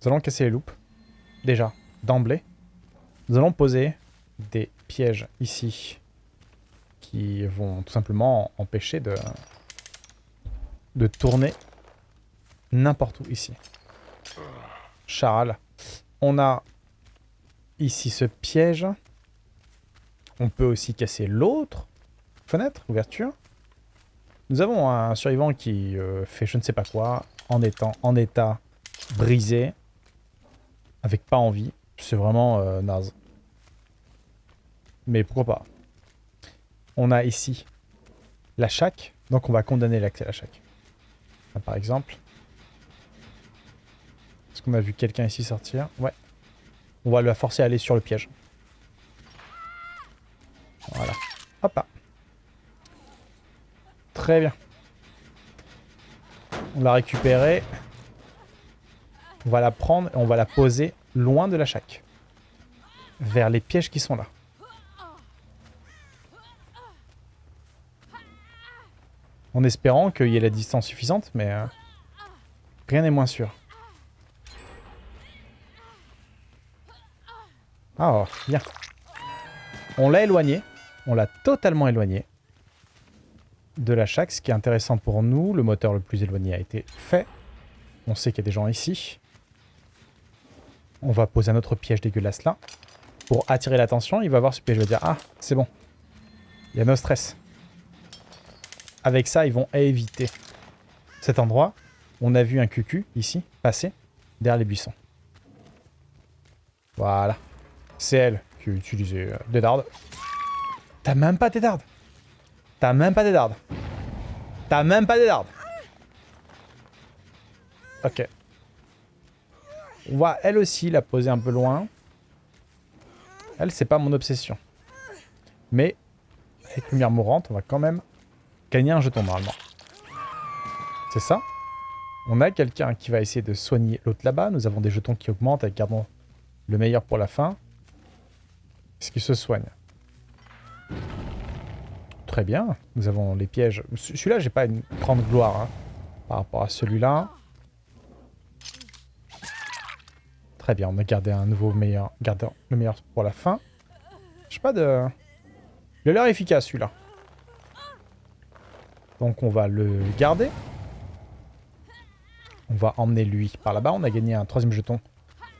Nous allons casser les loupes. Déjà, d'emblée. Nous allons poser des pièges ici qui vont tout simplement empêcher de, de tourner n'importe où ici. Charal. On a ici ce piège. On peut aussi casser l'autre fenêtre, ouverture. Nous avons un survivant qui euh, fait je ne sais pas quoi en étant en état brisé, avec pas envie. C'est vraiment euh, naze. Mais pourquoi pas. On a ici la chaque, donc on va condamner l'accès à la chaque. par exemple. Est-ce qu'on a vu quelqu'un ici sortir? Ouais. On va le forcer à aller sur le piège. Très bien. On l'a récupérée. On va la prendre et on va la poser loin de la chaque. Vers les pièges qui sont là. En espérant qu'il y ait la distance suffisante, mais euh, rien n'est moins sûr. Ah, bien. On l'a éloigné. On l'a totalement éloigné de la chaque. Ce qui est intéressant pour nous, le moteur le plus éloigné a été fait. On sait qu'il y a des gens ici. On va poser un autre piège dégueulasse là. Pour attirer l'attention, il va voir ce piège. Il va dire, ah, c'est bon. Il y a no stress. Avec ça, ils vont éviter cet endroit. On a vu un cucu, ici, passer derrière les buissons. Voilà. C'est elle qui a utilisé euh, des dardes. T'as même pas des dardes. T'as même pas des dardes. T'as même pas des dardes. Ok. On va, elle aussi, la poser un peu loin. Elle, c'est pas mon obsession. Mais, avec lumière mourante, on va quand même gagner un jeton normalement. C'est ça? On a quelqu'un qui va essayer de soigner l'autre là-bas. Nous avons des jetons qui augmentent. Avec, gardons le meilleur pour la fin. Est-ce qu'il se soigne? Très bien. Nous avons les pièges. Celui-là, j'ai pas une grande gloire hein, par rapport à celui-là. Très bien, on a gardé un nouveau meilleur. Gardé le meilleur pour la fin. Je sais pas de... Il a l'air efficace, celui-là. Donc on va le garder. On va emmener lui par là-bas. On a gagné un troisième jeton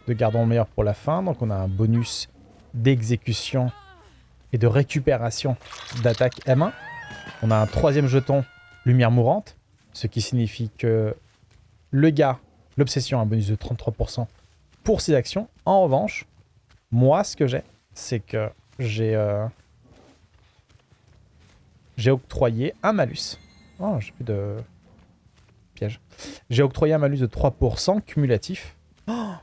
de gardons meilleur pour la fin. Donc on a un bonus d'exécution et de récupération d'attaque M1. On a un troisième jeton lumière mourante. Ce qui signifie que le gars, l'obsession, a un bonus de 33% pour ses actions. En revanche, moi, ce que j'ai, c'est que j'ai euh, j'ai octroyé un malus. Oh, j'ai plus de piège. J'ai octroyé un malus de 3% cumulatif. Oh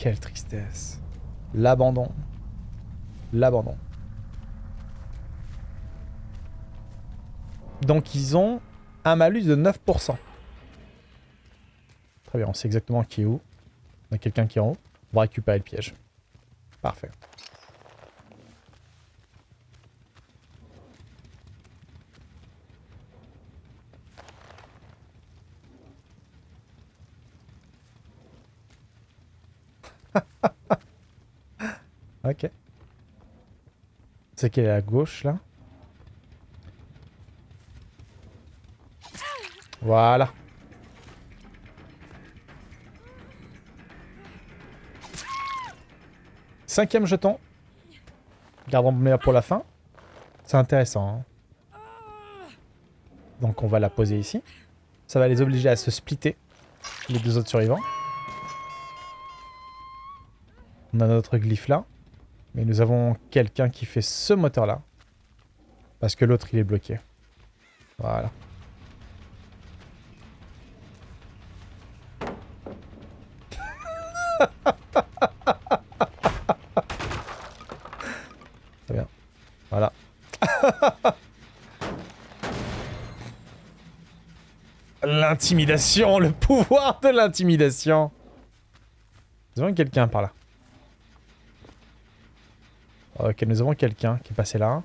Quelle tristesse. L'abandon. L'abandon. Donc ils ont un malus de 9%. Très bien, on sait exactement qui est où. On a quelqu'un qui est en haut. On va récupérer le piège. Parfait. Ok. C'est qu'elle est à gauche, là? Voilà. Cinquième jeton. Gardons le meilleur pour la fin. C'est intéressant. Hein. Donc on va la poser ici. Ça va les obliger à se splitter, les deux autres survivants. On a notre glyphe là. Mais nous avons quelqu'un qui fait ce moteur là. Parce que l'autre il est bloqué. Voilà. Très bien. Voilà. L'intimidation, le pouvoir de l'intimidation. Nous avons quelqu'un par là. Ok, nous avons quelqu'un qui est passé là.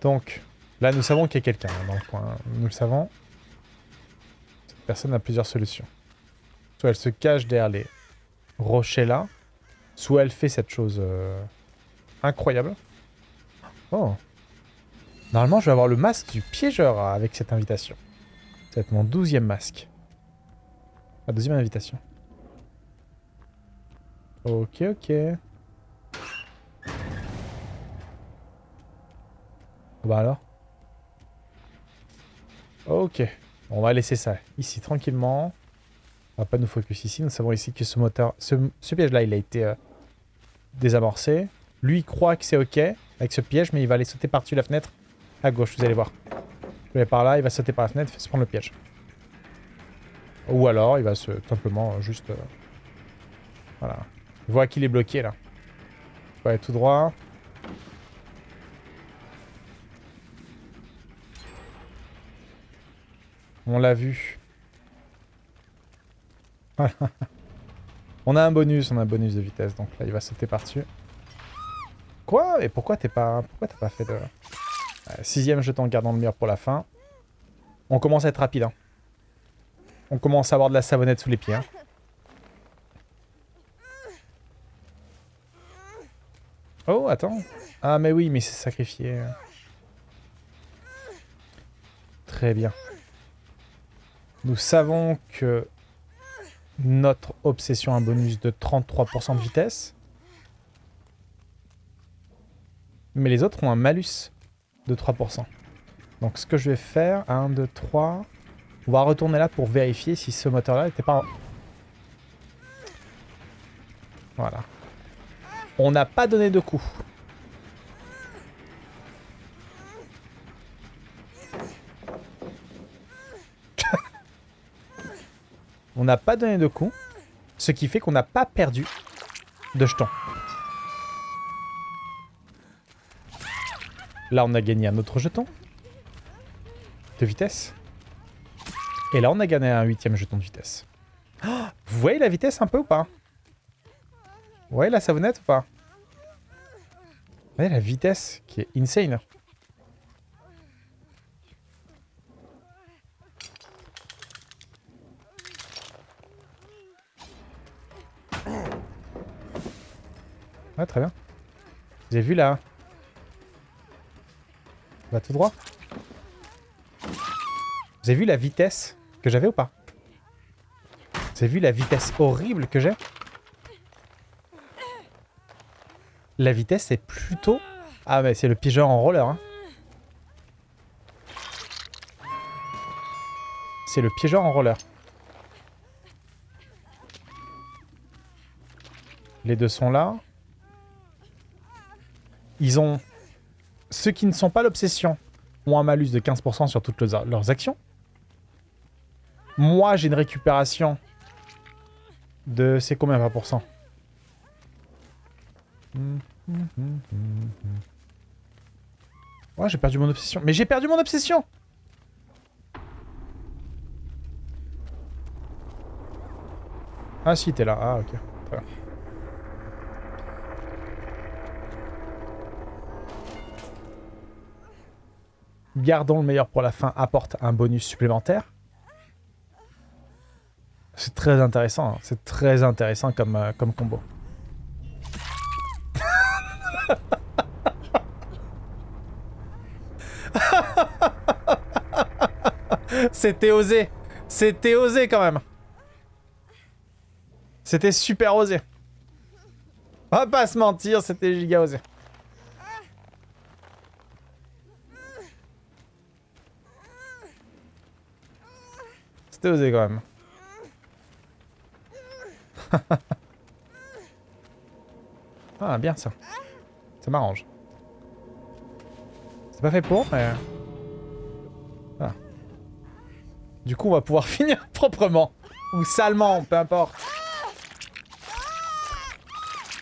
Donc, là, nous savons qu'il y a quelqu'un dans le coin. Nous le savons. Cette personne a plusieurs solutions. Soit elle se cache derrière les rochers là, soit elle fait cette chose euh, incroyable. Oh. Normalement, je vais avoir le masque du piégeur avec cette invitation. C'est mon douzième masque. La deuxième invitation. Ok, ok. Bah alors Ok. On va laisser ça ici tranquillement. On va pas nous focus ici. Nous savons ici que ce moteur... Ce, piège-là, il a été euh, désamorcé. Lui, il croit que c'est ok avec ce piège, mais il va aller sauter par-dessus la fenêtre à gauche, vous allez voir. Je vais par là, il va sauter par la fenêtre, il va se prendre le piège. Ou alors, il va se simplement euh, juste... Euh, voilà. Il voit qu'il est bloqué, là. Il va aller tout droit. On l'a vu. on a un bonus, on a un bonus de vitesse, donc là il va sauter par-dessus. Quoi? Et pourquoi t'es pas... Pourquoi t'as pas fait de... sixième jeton gardant le mur pour la fin. On commence à être rapide. Hein. On commence à avoir de la savonnette sous les pieds. Hein. Oh, attends. Ah, mais oui, mais c'est sacrifié. Très bien. Nous savons que notre obsession a un bonus de 33% de vitesse. Mais les autres ont un malus de 3%. Donc ce que je vais faire, 1, 2, 3... On va retourner là pour vérifier si ce moteur-là n'était pas... Voilà. On n'a pas donné de coup. On n'a pas donné de coup. Ce qui fait qu'on n'a pas perdu de jetons. Là, on a gagné un autre jeton de vitesse. Et là, on a gagné un huitième jeton de vitesse. vous voyez la vitesse un peu ou pas? Vous voyez la savonnette ou pas? Vous voyez la vitesse qui est insane Ouais, très bien. Vous avez vu là Va tout droit. Vous avez vu la vitesse que j'avais ou pas? Vous avez vu la vitesse horrible que j'ai? La vitesse est plutôt... Ah mais c'est le pigeon en roller. Hein. C'est le piégeur en roller. Les deux sont là. Ils ont... Ceux qui ne sont pas l'obsession ont un malus de 15% sur toutes leurs actions. Moi, j'ai une récupération de... C'est combien 20% Ouais, j'ai perdu mon obsession. Mais j'ai perdu mon obsession Ah si, t'es là. Ah, ok. Gardons le meilleur pour la fin apporte un bonus supplémentaire. C'est très intéressant, hein. c'est très intéressant comme, euh, comme combo. C'était osé. C'était osé quand même. C'était super osé. On va pas se mentir, c'était giga osé. C'était osé quand même. ah, bien ça. Ça m'arrange. C'est pas fait pour, mais... Ah. Du coup, on va pouvoir finir proprement. Ou salement, peu importe.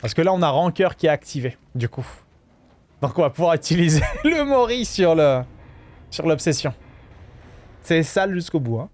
Parce que là, on a Rancœur qui est activé, du coup. Donc on va pouvoir utiliser le Mori sur le sur l'obsession. C'est sale jusqu'au bout, hein.